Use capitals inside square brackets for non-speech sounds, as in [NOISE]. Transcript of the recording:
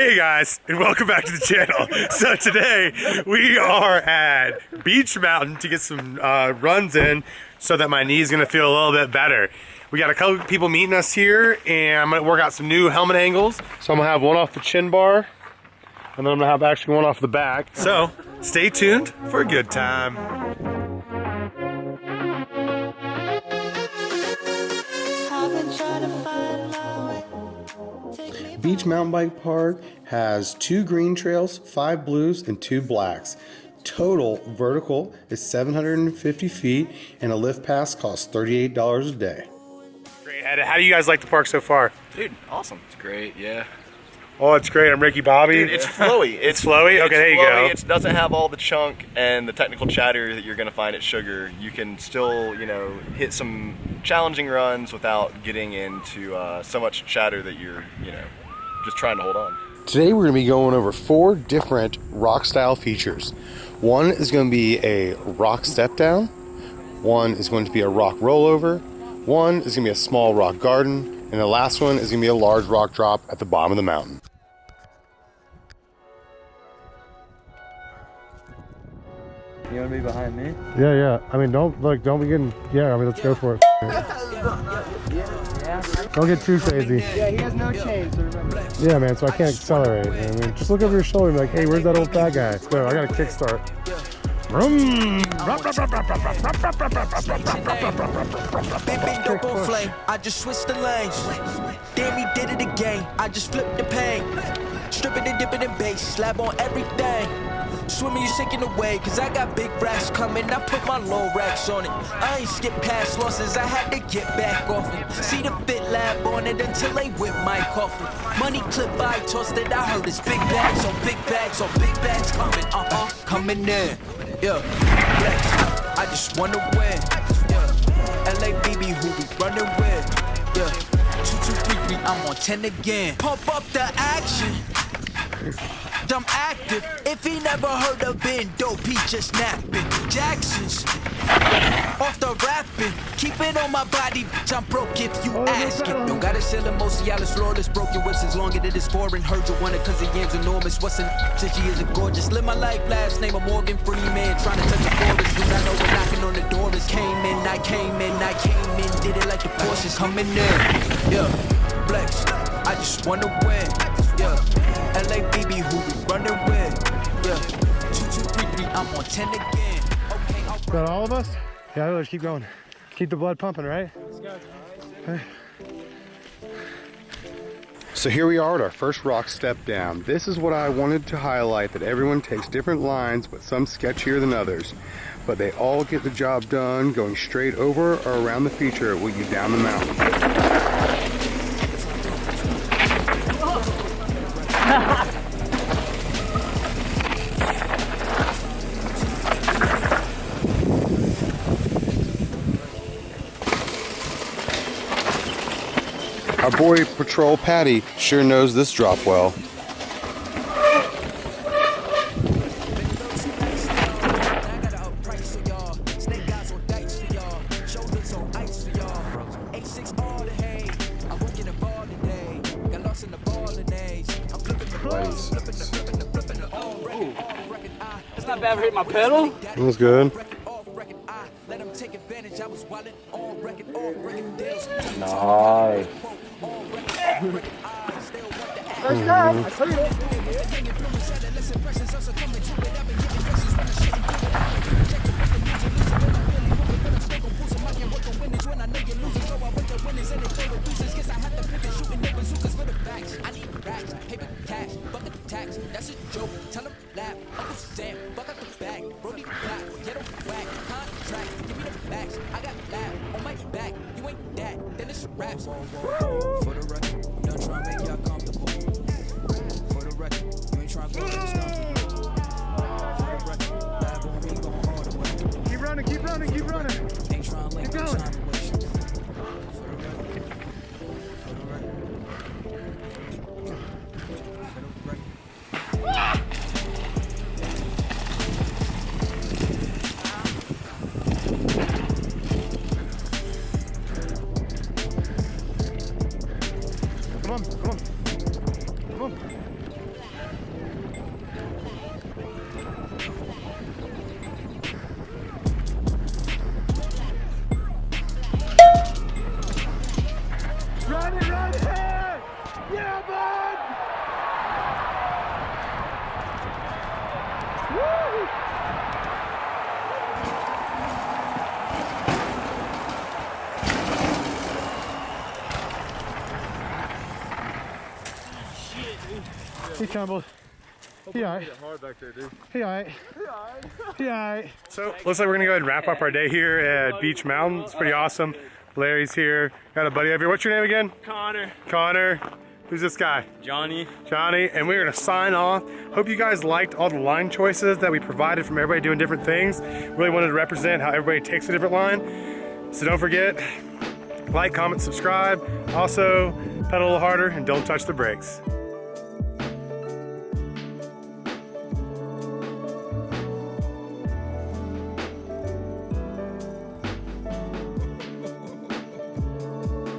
Hey guys, and welcome back to the channel. So today we are at Beech Mountain to get some uh, runs in so that my knee is gonna feel a little bit better. We got a couple people meeting us here and I'm gonna work out some new helmet angles. So I'm gonna have one off the chin bar and then I'm gonna have actually one off the back. So stay tuned for a good time. To find Beech Mountain Bike Park has two green trails, five blues, and two blacks. Total vertical is 750 feet, and a lift pass costs $38 a day. Great. How how do you guys like the park so far? Dude, awesome. It's great, yeah. Oh, it's great. I'm Ricky Bobby. Dude, it's flowy. [LAUGHS] It's flowy? Okay, it's there you flowy. go. It doesn't have all the chunk and the technical chatter that you're gonna find at Sugar. You can still, you know, hit some challenging runs without getting into uh, so much chatter that you're, you know, just trying to hold on. Today we're going to be going over four different rock style features. One is going to be a rock step down, one is going to be a rock rollover, one is going to be a small rock garden, and the last one is going to be a large rock drop at the bottom of the mountain. You want to be behind me? Yeah, yeah. I mean, don't like, don't be getting. Yeah, I mean, let's go for it. [LAUGHS] Don't get too crazy. Yeah, he has no chains, so remember. Yeah, man. So I can't accelerate. I mean, just look over your shoulder and be like, hey, where's that old fat guy? So I got a kickstart. Vroom. Big big dope on flame. I just switched the lanes. Damn, he did it again. I just flipped the pain. Stripping and dipping in bass. Slab on everything. Swimming, you sinking away. Cause I got big racks coming. I put my low racks on it. I ain't skip past losses. I had to get back off it. See the fit lab on it until they whip my coffin. Money clip, I tossed it. I heard it's big bags on big bags on big bags coming. Uh uh, coming in. Yeah. I just wanna win. Yeah. LABB who we running with. Yeah. Two, two, three, three, I'm on 10 again. Pump up the action. I'm active. If he never heard of Ben Dope, he just napping. Jackson's off the rapping. Keep it on my body, bitch. I'm broke if you oh, ask it. Don't gotta sell it, most flawless. Broken whips as long as it is foreign. Heard you want it cause the yam's enormous. What's an since she is a gorgeous? Live my life last name of Morgan Freeman. Trying to touch the borders. Do not know what knocking on the door is. Came in, I came in, I came in. Did it like the Porsches coming in. Yeah, flex. I just wanna win. Yeah, LABB who running with. Yeah, two, two, three, three. I'm on 10 again. Okay, I'll Got all of us? Yeah, let's keep going. Keep the blood pumping, right? So here we are at our first rock step down. This is what I wanted to highlight that everyone takes different lines, but some sketchier than others. But they all get the job done going straight over or around the feature with you down the mountain. Flipping the flipping the all record, off record. I It's not bad for hitting my pedal. That was good. Let 'em take advantage. I was wildin' on record, off record deals. Nice. I need racks, paper, cash, bucket tax. That's a joke. Tell 'em laugh. Uncle Sam, For the record, trying to make y'all comfortable. For the record, you ain't trying to go against nothing. For the record, lab on me going all the way. Keep running, keep running, keep running. Ain't trying to link no going. He tumbled. He alright. Hard back there, dude. He alright. He alright. So looks like we're gonna go ahead and wrap up our day here at Beech Mountain. It's pretty awesome. Larry's here. Got a buddy over here. What's your name again? Connor. Connor. Who's this guy? Johnny. Johnny, and we're gonna sign off. Hope you guys liked all the line choices that we provided from everybody doing different things. Really wanted to represent how everybody takes a different line. So don't forget, like, comment, subscribe. Also, pedal a little harder and don't touch the brakes.